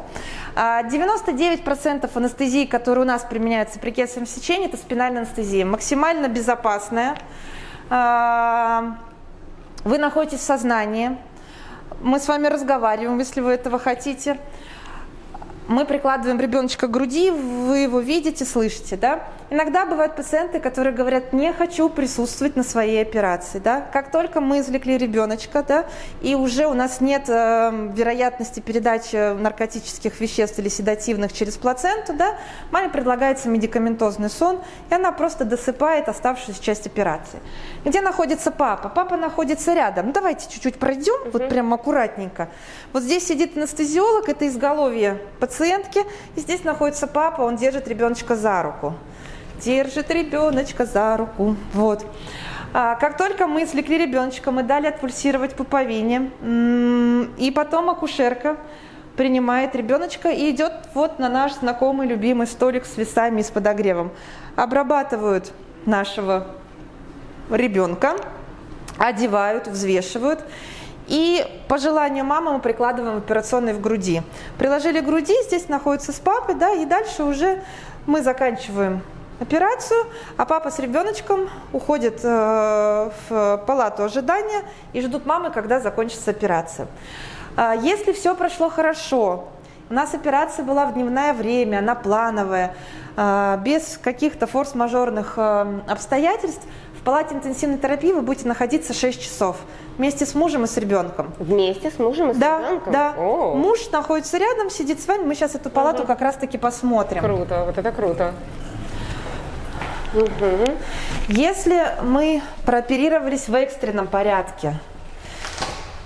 99% анестезии, которые у нас применяются при кесаревом сечении, это спинальная анестезия. Максимально безопасная. Э, вы находитесь в сознании. Мы с вами разговариваем, если вы этого хотите мы прикладываем ребеночка к груди, вы его видите, слышите, да? Иногда бывают пациенты, которые говорят, не хочу присутствовать на своей операции, да? Как только мы извлекли ребеночка, да, и уже у нас нет э, вероятности передачи наркотических веществ или седативных через плаценту, да, маме предлагается медикаментозный сон, и она просто досыпает оставшуюся часть операции. Где находится папа? Папа находится рядом. Ну, давайте чуть-чуть пройдем, угу. вот прям аккуратненько. Вот здесь сидит анестезиолог, это изголовье пациентки, и здесь находится папа, он держит ребеночка за руку держит ребеночка за руку. Вот. А, как только мы извлекли ребеночка, мы дали отпульсировать пуповине, и потом акушерка принимает ребеночка и идет вот на наш знакомый любимый столик с весами и с подогревом. Обрабатывают нашего ребенка, одевают, взвешивают. И по желанию мамы мы прикладываем операционный в груди. Приложили груди, здесь находится с папой, да, и дальше уже мы заканчиваем операцию, а папа с ребеночком уходит э, в палату ожидания и ждут мамы, когда закончится операция. А если все прошло хорошо, у нас операция была в дневное время, она плановая, э, без каких-то форс-мажорных э, обстоятельств, в палате интенсивной терапии вы будете находиться 6 часов вместе с мужем и с ребенком. Вместе с мужем и с да, ребенком? Да, О. Муж находится рядом, сидит с вами. Мы сейчас эту палату угу. как раз-таки посмотрим. Круто, вот это круто. Угу. Если мы прооперировались в экстренном порядке,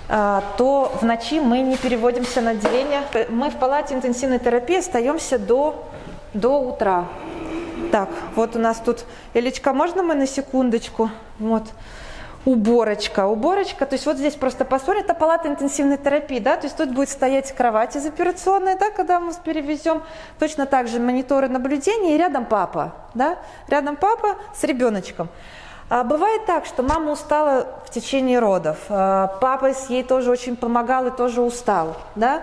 а, то в ночи мы не переводимся на отделение. Мы в палате интенсивной терапии остаемся до, до утра. Так, вот у нас тут, Элечка, можно мы на секундочку? Вот уборочка. Уборочка, то есть вот здесь просто посмотрим, это палата интенсивной терапии, да, то есть тут будет стоять кровать из операционной, да, когда мы перевезем. Точно так же мониторы наблюдения и рядом папа, да, рядом папа с ребеночком. А бывает так, что мама устала в течение родов, а папа ей тоже очень помогал и тоже устал, да.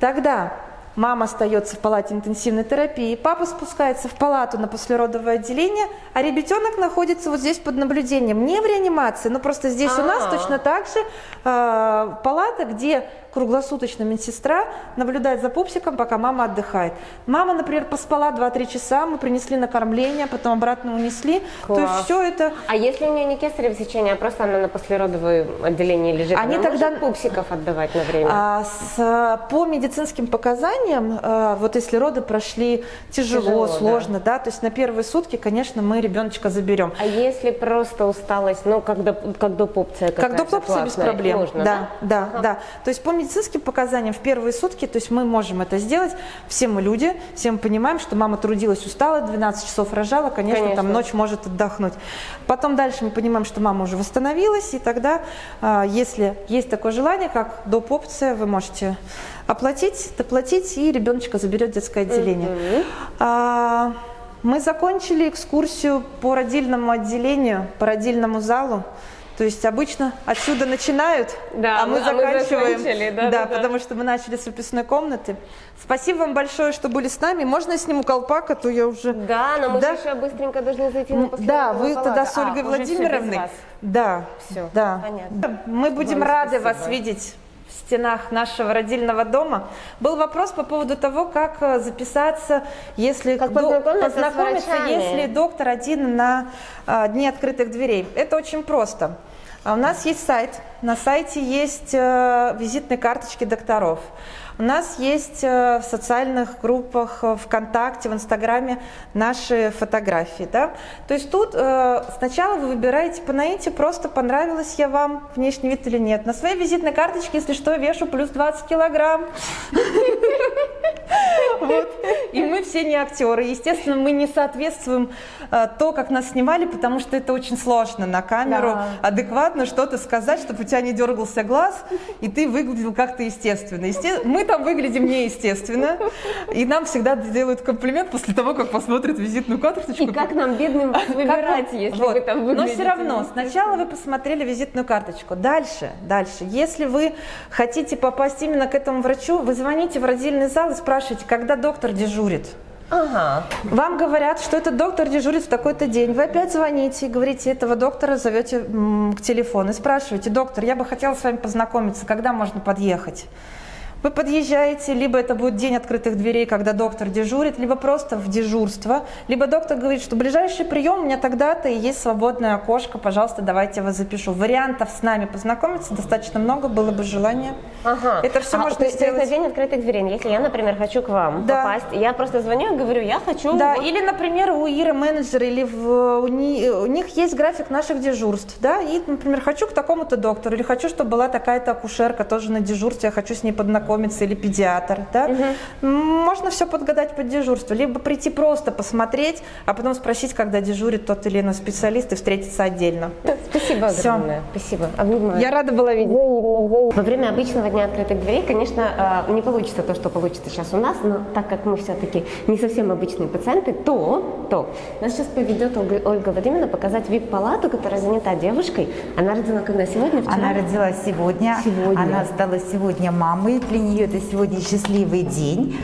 Тогда Мама остается в палате интенсивной терапии, папа спускается в палату на послеродовое отделение, а ребятенок находится вот здесь под наблюдением, не в реанимации, но просто здесь А-а-а. у нас а. точно так же э, палата, где круглосуточно медсестра наблюдает за пупсиком, пока мама отдыхает. Мама, например, поспала 2-3 часа, мы принесли накормление, потом обратно унесли. Класс. То есть все это... А если у нее не кесарево сечение, а просто она на послеродовое отделении лежит, Они она тогда... может пупсиков отдавать на время? А, с, по медицинским показаниям, а, вот если роды прошли тяжело, тяжело сложно, да. да, то есть на первые сутки, конечно, мы ребеночка заберем. А если просто усталость, ну, как, доп, как допопция Как допопция без проблем, Можно, да, да, да, да. То есть по медицинским показаниям в первые сутки, то есть мы можем это сделать, все мы люди, все мы понимаем, что мама трудилась, устала, 12 часов рожала, конечно, конечно. там ночь может отдохнуть. Потом дальше мы понимаем, что мама уже восстановилась, и тогда, а, если есть такое желание, как доп. опция, вы можете оплатить, доплатить, и ребеночка заберет детское отделение. Угу. Мы закончили экскурсию по родильному отделению, по родильному залу. То есть обычно отсюда начинают, да, а мы а заканчиваем. Мы да, да, да, потому что мы начали с выпускной комнаты. Спасибо вам большое, что были с нами. Можно я сниму колпак, а то я уже... Да, но мы да? еще быстренько должны зайти на Да, вы палату. тогда с Ольгой а, Владимировной. Да, все, да. понятно. Мы будем вам рады спасибо. вас видеть стенах нашего родильного дома. Был вопрос по поводу того, как э, записаться, если как познакомиться, познакомиться если доктор один на а, дни открытых дверей. Это очень просто. А у нас есть сайт. На сайте есть э, визитные карточки докторов. У нас есть э, в социальных группах э, ВКонтакте, в Инстаграме наши фотографии. Да? То есть тут э, сначала вы выбираете по наите, просто понравилась я вам внешний вид или нет. На своей визитной карточке, если что, вешу плюс 20 килограмм. Вот. И мы все не актеры. Естественно, мы не соответствуем э, то, как нас снимали, потому что это очень сложно на камеру Да. адекватно что-то сказать, чтобы у тебя не дергался глаз, и ты выглядел как-то естественно. Есте- Мы там выглядим неестественно, и нам всегда делают комплимент после того, как посмотрят визитную карточку. И как нам, бедным, вас выбирать, если Вот. вы там Но выглядите все равно, сначала вы посмотрели визитную карточку. Дальше, дальше. Если вы хотите попасть именно к этому врачу, вы звоните в родильный зал и спрашиваете, когда доктор дежурит. Ага. Вам говорят, что этот доктор дежурит в такой-то день. Вы опять звоните и говорите этого доктора, зовете к телефону и спрашиваете, доктор, я бы хотела с вами познакомиться, когда можно подъехать? Вы подъезжаете, либо это будет день открытых дверей, когда доктор дежурит, либо просто в дежурство, либо доктор говорит, что ближайший прием у меня тогда-то и есть свободное окошко, пожалуйста, давайте я вас запишу. Вариантов с нами познакомиться достаточно много, было бы желание. Ага. Это всё А, можно то есть это сделать. день открытых дверей. Если я, например, хочу к вам Да. попасть, я просто звоню и говорю, я хочу... Да, вот- или, например, у Иры менеджера, или в- у, ни- у них есть график наших дежурств, да, и, например, хочу к такому-то доктору, или хочу, чтобы была такая-то акушерка тоже на дежурстве, я хочу с ней познакомиться, или педиатр, да. М, Можно все подгадать под дежурство, либо прийти просто посмотреть, а потом спросить, когда дежурит тот или иной специалист, и встретиться отдельно. Спасибо огромное. Спасибо. Обнимаю. Я рада была видеть. Во время обычного дня открытых дверей, конечно, э, не получится то, что получится сейчас у нас, но так как мы все-таки не совсем обычные пациенты, то, то нас сейчас поведет Ольга, Ольга Владимировна показать вип-палату, которая занята девушкой. Она родила когда? Сегодня, вчера? Она родилась сегодня. Сегодня. Она стала сегодня мамой. Для нее это сегодня счастливый день.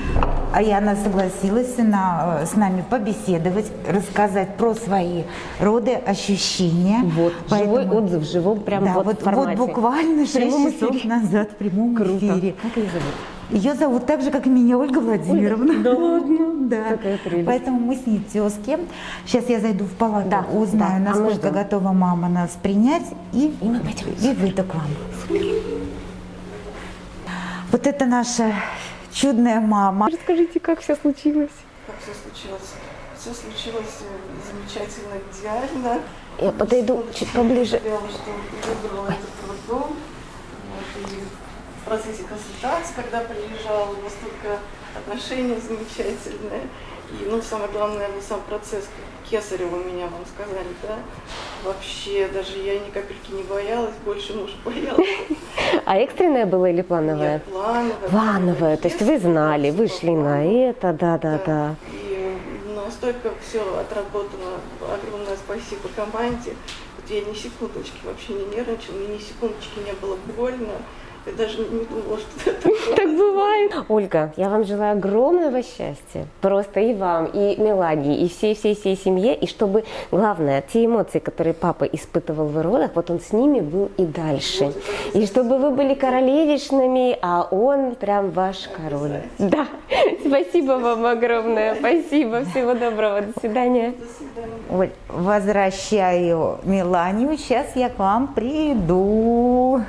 А и она согласилась на, э, с нами побеседовать, рассказать про свои роды, ощущения. Вот, живой Поэтому- отзыв, в живом прям да, вот, вот, вот буквально В прямом 6 часов эфире. назад в прямом Круто. эфире. Как ее зовут? Ее зовут так же, как и меня, Ольга Владимировна. Да ладно? Да. Какая прелесть. Поэтому мы с ней тезки. Сейчас я зайду в палату, Да, узнаю, да. А насколько ждем. готова мама нас принять, и, И мы пойдем. и выйду к вам. Вот это наша чудная мама. Расскажите, как все случилось? Как все случилось? Все случилось э, замечательно, идеально. Я подойду чуть поближе. Я что выбрала этот роддом. Вот, и в процессе консультации, когда приезжала, настолько отношения замечательные. И, ну, самое главное, наверное, сам процесс Кесарева меня, вам сказали, да? Вообще, даже я ни капельки не боялась, больше муж боялся. А экстренное было или плановое? Нет, плановое. Плановое, то есть вы знали, вы шли на это, да-да-да. И настолько все отработано. Огромное спасибо команде. Вот я ни секундочки вообще не нервничала, мне ни секундочки не было больно. Я даже не думала, что это такое. Так бывает. Ольга, я вам желаю огромного счастья. Просто и вам, и Мелагии, и всей-всей-всей семье. И чтобы, главное, те эмоции, которые папа испытывал в родах, вот он с ними был и дальше. И чтобы вы были королевишными, а он прям ваш король. Да. Спасибо вам огромное. Спасибо. Всего доброго. До свидания. Оль, возвращаю Меланию. Сейчас я к вам приду.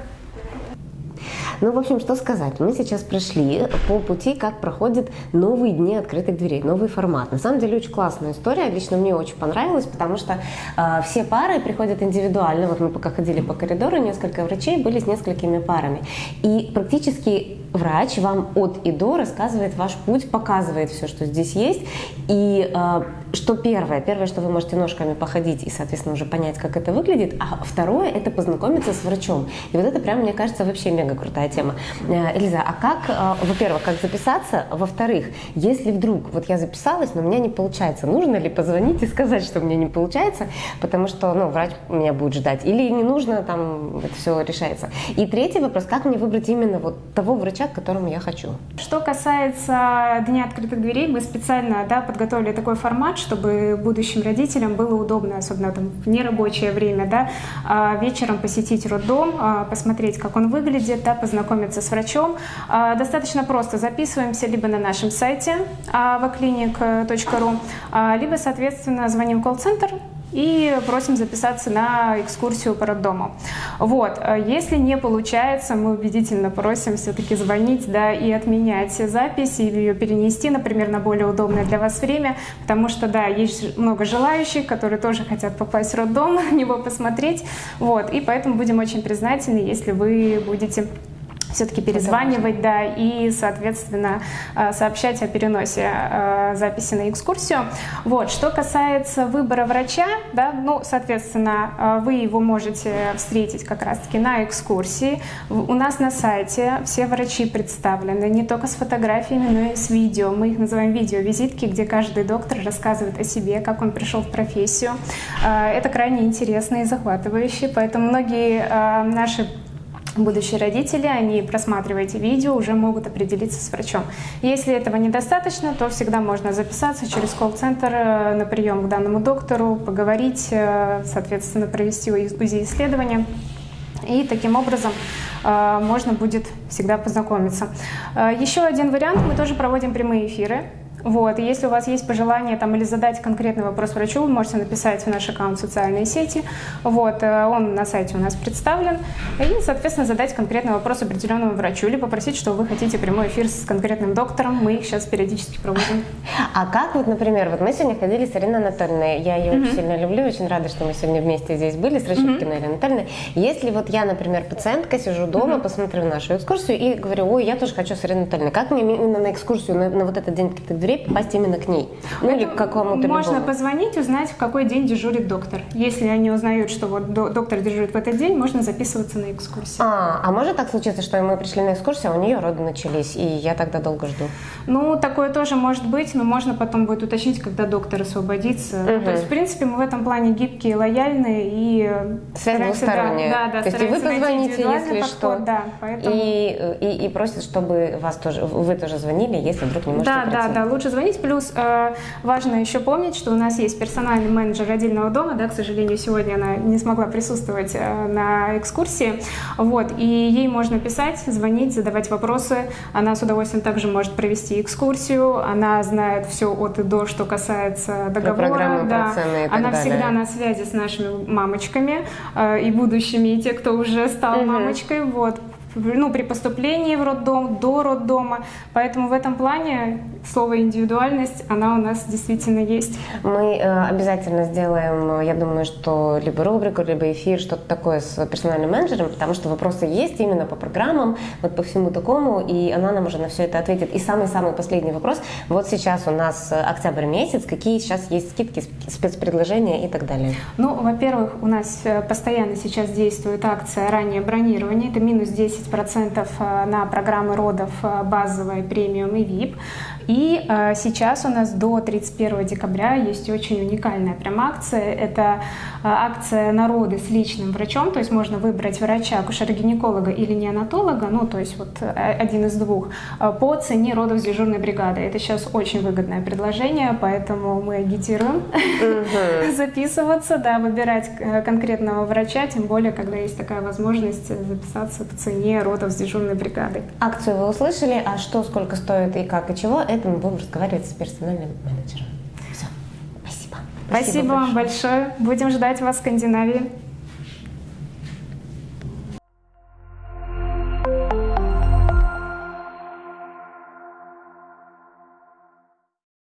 Ну, в общем, что сказать. Мы сейчас прошли по пути, как проходят новые дни открытых дверей, новый формат. На самом деле очень классная история, лично мне очень понравилась, потому что э, все пары приходят индивидуально. Вот мы пока ходили по коридору, несколько врачей были с несколькими парами. И практически врач вам от и до рассказывает ваш путь, показывает все, что здесь есть. И э, что первое? Первое, что вы можете ножками походить и, соответственно, уже понять, как это выглядит. А второе – это познакомиться с врачом. И вот это прям, мне кажется, вообще мега крутая тема. Э, Эльза, а как, э, во-первых, как записаться? Во-вторых, если вдруг вот я записалась, но у меня не получается, нужно ли позвонить и сказать, что у меня не получается, потому что, ну, врач меня будет ждать, или не нужно, там, это все решается. И третий вопрос, как мне выбрать именно вот того врача, к которому я хочу? Что касается Дня открытых дверей, мы специально да, подготовили такой формат, чтобы будущим родителям было удобно, особенно там, в нерабочее время, да, а, вечером посетить роддом, а, посмотреть, как он выглядит, да, познакомиться с врачом. А, Достаточно просто записываемся либо на нашем сайте avaclinic.ru, а, либо, соответственно, звоним в колл-центр и просим записаться на экскурсию по роддому. Вот. Э, если не получается, мы убедительно просим все-таки звонить да, и отменять запись, или ее перенести, например, на более удобное для вас время, потому что, да, есть много желающих, которые тоже хотят попасть в роддом, на него посмотреть. Вот. И поэтому будем очень признательны, если вы будете все-таки перезванивать, да, и, соответственно, э, сообщать о переносе э, записи на экскурсию. Вот, что касается выбора врача, да, ну, соответственно, э, вы его можете встретить как раз-таки на экскурсии. У нас на сайте все врачи представлены, не только с фотографиями, но и с видео. Мы их называем видео-визитки, где каждый доктор рассказывает о себе, как он пришел в профессию. Это крайне интересно и захватывающе, поэтому многие наши будущие родители, они, просматривая эти видео, уже могут определиться с врачом. Если этого недостаточно, то всегда можно записаться через колл-центр э, на прием к данному доктору, поговорить, э, соответственно, провести УЗИ-исследование. И таким образом э, можно будет всегда познакомиться. Еще один вариант, мы тоже проводим прямые эфиры. Вот, и если у вас есть пожелание там, или задать конкретный вопрос врачу, вы можете написать в наш аккаунт в социальные сети. Вот, э, он на сайте у нас представлен. И, соответственно, задать конкретный вопрос определенному врачу или попросить, что вы хотите прямой эфир с конкретным доктором. Мы их сейчас периодически проводим. А как вот, например, вот мы сегодня ходили с Ириной Анатольевной. Я ее mm-hmm. очень сильно люблю, очень рада, что мы сегодня вместе здесь были с Рощупкиной mm-hmm. Ириной Анатольевной. Если вот я, например, пациентка, сижу дома, mm-hmm. посмотрю нашу экскурсию и говорю, ой, я тоже хочу с Ириной Анатольевной. Как мне именно на экскурсию, на, на вот этот день открытых дверей попасть именно к ней? Ну или к какому-то Можно любому? позвонить, узнать, в какой день дежурит доктор. Если они узнают, что вот доктор дежурит в этот день, можно записываться на экскурсию. А, а может так случиться, что мы пришли на экскурсию, а у нее роды начались, и я тогда долго жду? Ну, такое тоже может быть, но можно потом будет уточнить, когда доктор освободится. Угу. То есть, в принципе, мы в этом плане гибкие, лояльные и Связь двусторонняя. Да, да, То есть и вы позвоните, если подход, что, да, поэтому... и, и, и просят, чтобы вас тоже, вы тоже звонили, если вдруг не можете Да, прийти. да, да, лучше звонить. Плюс э, важно еще помнить, что у нас есть персональный менеджер родильного дома, да, к сожалению, сегодня она не смогла присутствовать э, на экскурсии, вот, и ей можно писать, звонить, задавать вопросы, она с удовольствием также может провести экскурсию, она знает все от и до, что касается договора, да, она далее. всегда на связи с нашими мамочками э, и будущими, и те, кто уже стал угу. мамочкой, вот, ну, при поступлении в роддом, до роддома. Поэтому в этом плане слово индивидуальность, она у нас действительно есть. Мы э, обязательно сделаем, я думаю, что либо рубрику, либо эфир, что-то такое с персональным менеджером, потому что вопросы есть именно по программам, вот по всему такому, и она нам уже на все это ответит. И самый-самый последний вопрос. Вот сейчас у нас октябрь месяц, какие сейчас есть скидки, спецпредложения и так далее? Ну, во-первых, у нас э, постоянно сейчас действует акция раннее бронирование, это минус 10% э, на программы родов э, базовая, премиум и VIP. И э, сейчас у нас до 31 декабря есть очень уникальная прям акция. Это э, акция народы с личным врачом, то есть можно выбрать врача, акушера-гинеколога или неонатолога, ну то есть вот э, один из двух, по цене родов с дежурной бригады. Это сейчас очень выгодное предложение, поэтому мы агитируем записываться, да, выбирать конкретного врача, тем более, когда есть такая возможность записаться по цене родов с дежурной бригадой. Акцию вы услышали, а что, сколько стоит и как и чего, это мы будем разговаривать с персональным менеджером. Все. Спасибо. Спасибо, Спасибо вам большое. Будем ждать вас в Скандинавии.